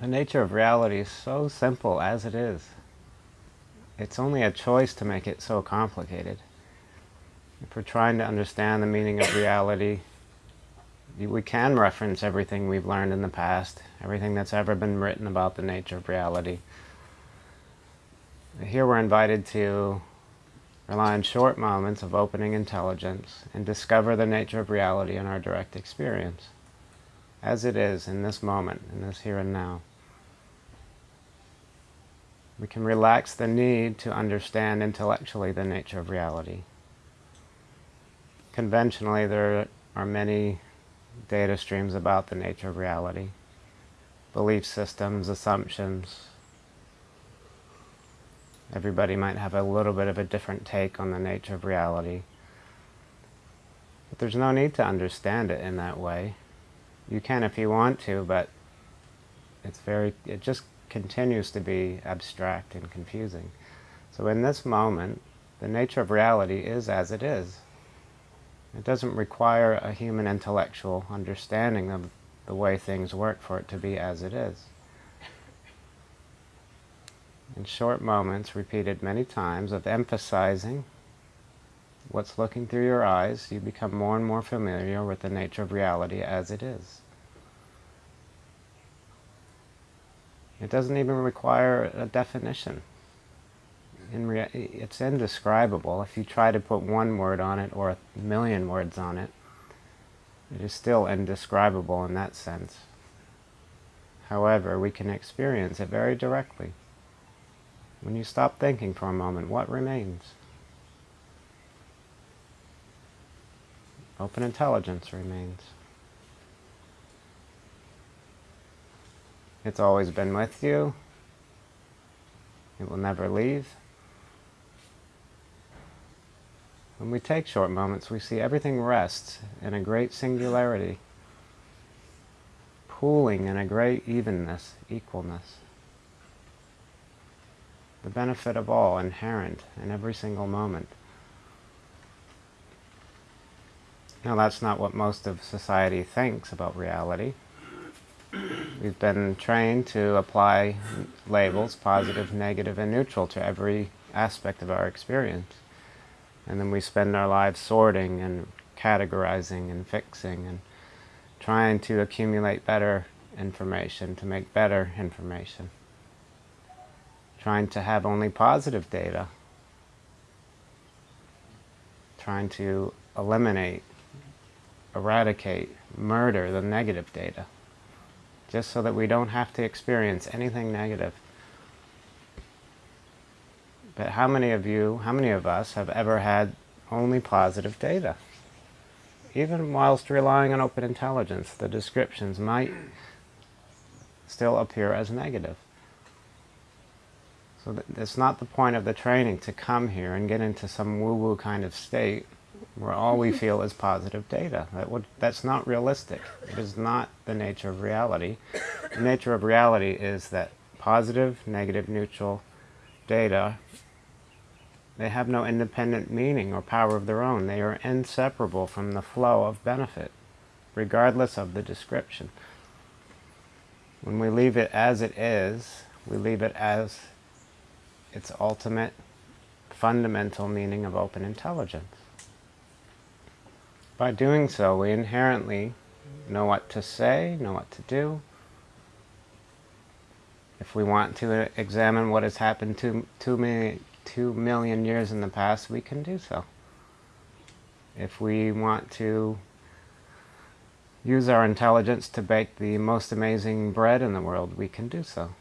The nature of reality is so simple as it is. It's only a choice to make it so complicated. If we're trying to understand the meaning of reality, we can reference everything we've learned in the past, everything that's ever been written about the nature of reality. Here we're invited to rely on short moments of opening intelligence and discover the nature of reality in our direct experience, as it is in this moment, in this here and now. We can relax the need to understand intellectually the nature of reality. Conventionally, there are many data streams about the nature of reality, belief systems, assumptions. Everybody might have a little bit of a different take on the nature of reality. But there's no need to understand it in that way. You can if you want to, but it's very, it just continues to be abstract and confusing. So in this moment, the nature of reality is as it is. It doesn't require a human intellectual understanding of the way things work for it to be as it is. In short moments, repeated many times, of emphasizing what's looking through your eyes, you become more and more familiar with the nature of reality as it is. It doesn't even require a definition. In it's indescribable. If you try to put one word on it or a million words on it, it is still indescribable in that sense. However, we can experience it very directly. When you stop thinking for a moment, what remains? Open intelligence remains. It's always been with you. It will never leave. When we take short moments, we see everything rests in a great singularity, pooling in a great evenness, equalness. The benefit of all inherent in every single moment. Now that's not what most of society thinks about reality. We've been trained to apply labels, positive, negative, and neutral to every aspect of our experience. And then we spend our lives sorting and categorizing and fixing and trying to accumulate better information, to make better information. Trying to have only positive data. Trying to eliminate, eradicate, murder the negative data just so that we don't have to experience anything negative. But how many of you, how many of us have ever had only positive data? Even whilst relying on open intelligence, the descriptions might still appear as negative. So that's not the point of the training to come here and get into some woo-woo kind of state where all we feel is positive data. That would, that's not realistic. It is not the nature of reality. The nature of reality is that positive, negative, neutral data, they have no independent meaning or power of their own. They are inseparable from the flow of benefit, regardless of the description. When we leave it as it is, we leave it as its ultimate, fundamental meaning of open intelligence. By doing so, we inherently know what to say, know what to do. If we want to examine what has happened two, two, million, two million years in the past, we can do so. If we want to use our intelligence to bake the most amazing bread in the world, we can do so.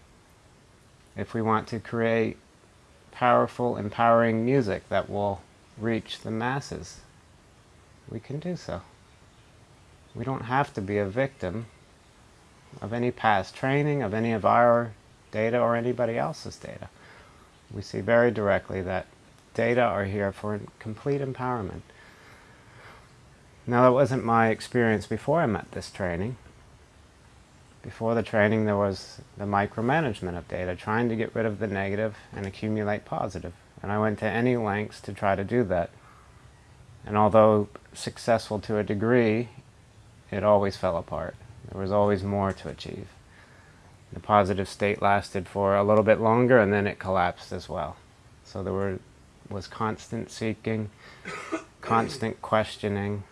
If we want to create powerful, empowering music that will reach the masses, we can do so. We don't have to be a victim of any past training, of any of our data or anybody else's data. We see very directly that data are here for complete empowerment. Now that wasn't my experience before I met this training. Before the training there was the micromanagement of data, trying to get rid of the negative and accumulate positive. And I went to any lengths to try to do that. And although successful to a degree, it always fell apart. There was always more to achieve. The positive state lasted for a little bit longer and then it collapsed as well. So there were, was constant seeking, constant questioning,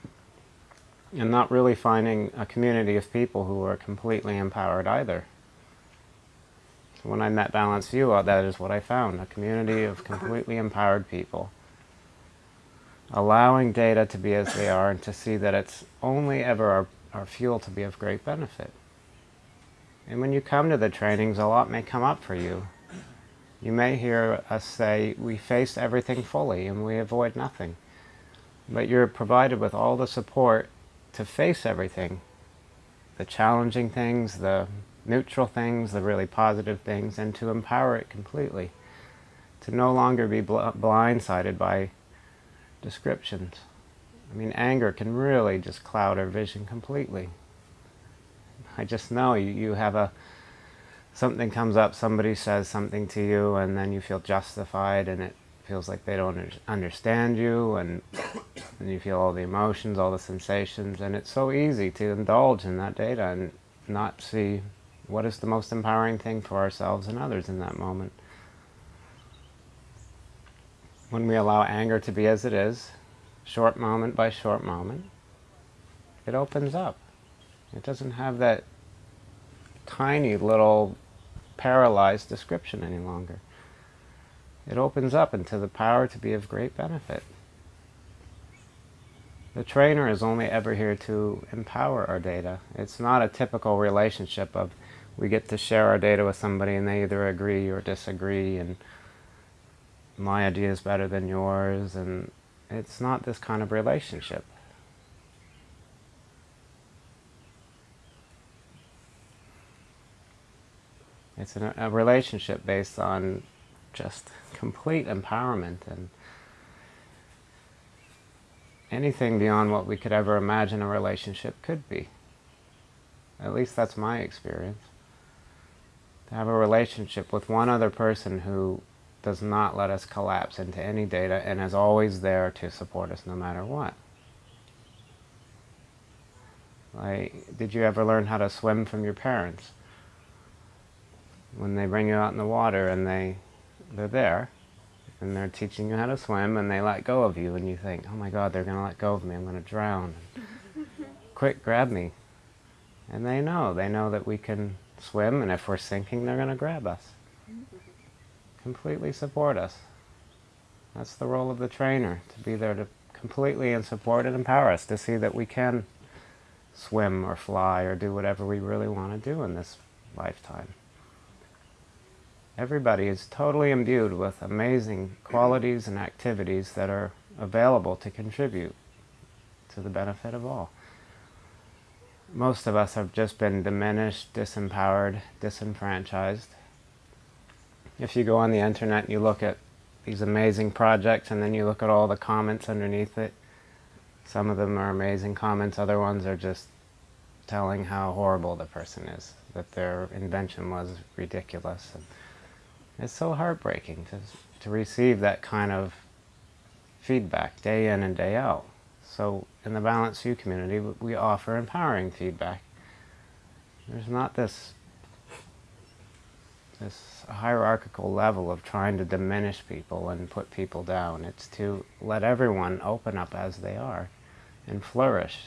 and not really finding a community of people who were completely empowered either. So when I met Balanced View, uh, that is what I found, a community of completely empowered people. Allowing data to be as they are and to see that it's only ever our, our fuel to be of great benefit. And when you come to the trainings, a lot may come up for you. You may hear us say, we face everything fully and we avoid nothing. But you're provided with all the support to face everything. The challenging things, the neutral things, the really positive things, and to empower it completely. To no longer be bl blindsided by descriptions. I mean, anger can really just cloud our vision completely. I just know you, you have a, something comes up, somebody says something to you, and then you feel justified, and it feels like they don't understand you, and, and you feel all the emotions, all the sensations, and it's so easy to indulge in that data and not see what is the most empowering thing for ourselves and others in that moment. When we allow anger to be as it is, short moment by short moment, it opens up. It doesn't have that tiny little paralyzed description any longer. It opens up into the power to be of great benefit. The trainer is only ever here to empower our data. It's not a typical relationship of we get to share our data with somebody and they either agree or disagree and my idea is better than yours and it's not this kind of relationship. It's a, a relationship based on just complete empowerment and anything beyond what we could ever imagine a relationship could be. At least that's my experience. To have a relationship with one other person who does not let us collapse into any data and is always there to support us no matter what. Like, did you ever learn how to swim from your parents? when they bring you out in the water and they, they're there, and they're teaching you how to swim, and they let go of you, and you think, oh my God, they're going to let go of me, I'm going to drown. Quick, grab me. And they know, they know that we can swim, and if we're sinking, they're going to grab us. Completely support us. That's the role of the trainer, to be there to completely and support and empower us, to see that we can swim or fly or do whatever we really want to do in this lifetime. Everybody is totally imbued with amazing qualities and activities that are available to contribute to the benefit of all. Most of us have just been diminished, disempowered, disenfranchised. If you go on the internet and you look at these amazing projects and then you look at all the comments underneath it, some of them are amazing comments, other ones are just telling how horrible the person is, that their invention was ridiculous. And, it's so heartbreaking to, to receive that kind of feedback day in and day out. So in the Balanced View community, we offer empowering feedback. There's not this, this hierarchical level of trying to diminish people and put people down. It's to let everyone open up as they are and flourish.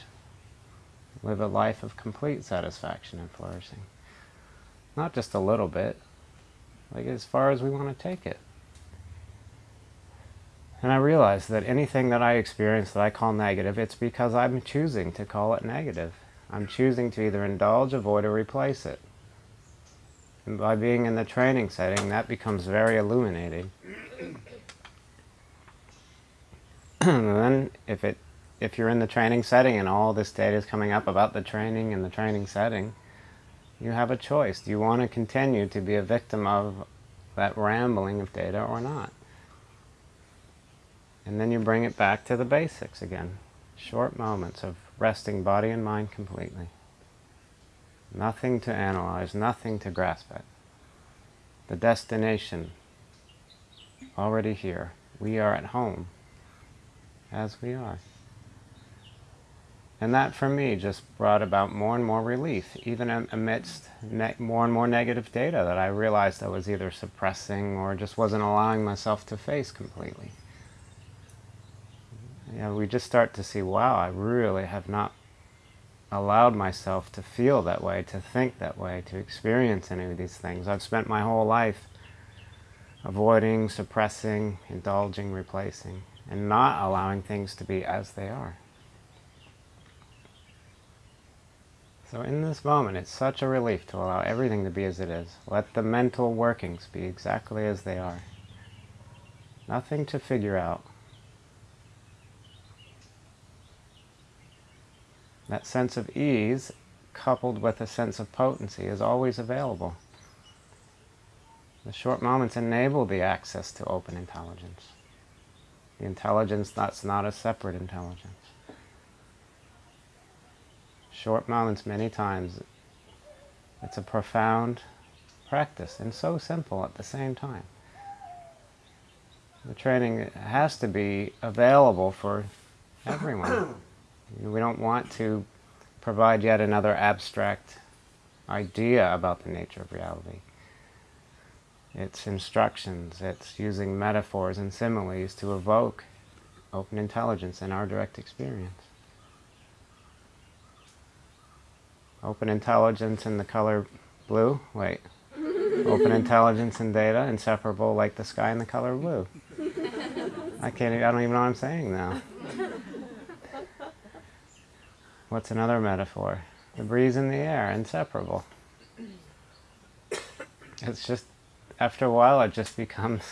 Live a life of complete satisfaction and flourishing. Not just a little bit, like as far as we want to take it. And I realize that anything that I experience that I call negative, it's because I'm choosing to call it negative. I'm choosing to either indulge, avoid, or replace it. And by being in the training setting, that becomes very illuminating. and then if, it, if you're in the training setting and all this data is coming up about the training and the training setting, you have a choice. Do you want to continue to be a victim of that rambling of data or not? And then you bring it back to the basics again. Short moments of resting body and mind completely. Nothing to analyze, nothing to grasp at. The destination already here. We are at home as we are. And that for me just brought about more and more relief, even amidst more and more negative data that I realized I was either suppressing or just wasn't allowing myself to face completely. Yeah, we just start to see, wow, I really have not allowed myself to feel that way, to think that way, to experience any of these things. I've spent my whole life avoiding, suppressing, indulging, replacing, and not allowing things to be as they are. So in this moment, it's such a relief to allow everything to be as it is. Let the mental workings be exactly as they are. Nothing to figure out. That sense of ease, coupled with a sense of potency, is always available. The short moments enable the access to open intelligence. The intelligence that's not a separate intelligence. Short moments many times, it's a profound practice and so simple at the same time. The training has to be available for everyone. We don't want to provide yet another abstract idea about the nature of reality. It's instructions, it's using metaphors and similes to evoke open intelligence in our direct experience. Open intelligence in the color blue, wait. Open intelligence and data, inseparable like the sky in the color blue. I can't, I don't even know what I'm saying now. What's another metaphor? The breeze in the air, inseparable. It's just, after a while it just becomes,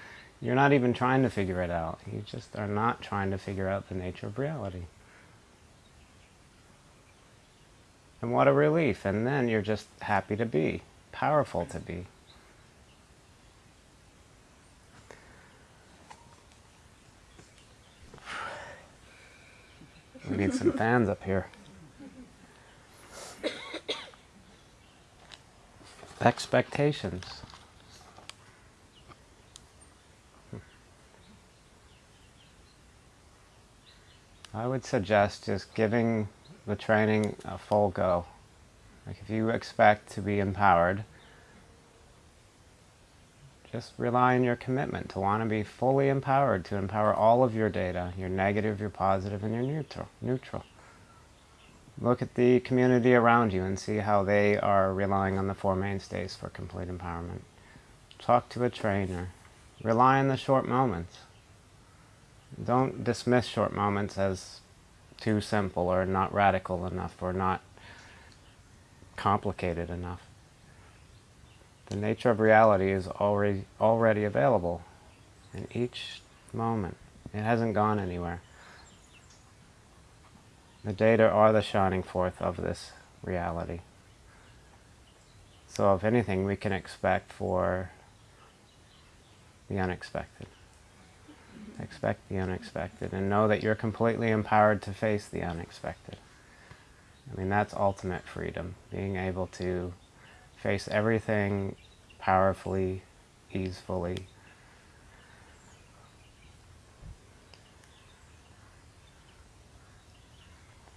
you're not even trying to figure it out. You just are not trying to figure out the nature of reality. And what a relief. And then you're just happy to be, powerful to be. Need some fans up here. Expectations. I would suggest just giving the training a full go. Like if you expect to be empowered, just rely on your commitment to want to be fully empowered, to empower all of your data, your negative, your positive, and your neutral. neutral. Look at the community around you and see how they are relying on the Four Mainstays for complete empowerment. Talk to a trainer. Rely on the short moments. Don't dismiss short moments as too simple or not radical enough or not complicated enough. The nature of reality is already, already available in each moment. It hasn't gone anywhere. The data are the shining forth of this reality. So if anything, we can expect for the unexpected. Expect the unexpected and know that you're completely empowered to face the unexpected. I mean, that's ultimate freedom, being able to face everything powerfully, easefully.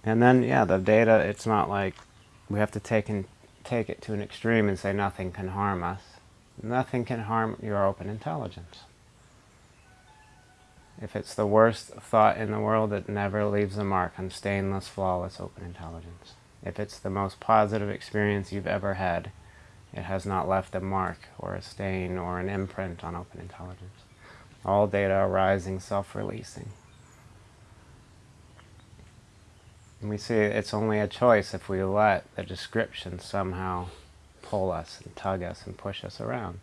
And then, yeah, the data, it's not like we have to take, and, take it to an extreme and say nothing can harm us. Nothing can harm your open intelligence. If it's the worst thought in the world, it never leaves a mark on stainless, flawless, open intelligence. If it's the most positive experience you've ever had, it has not left a mark or a stain or an imprint on open intelligence. All data arising, self-releasing. And we see it's only a choice if we let the description somehow pull us and tug us and push us around.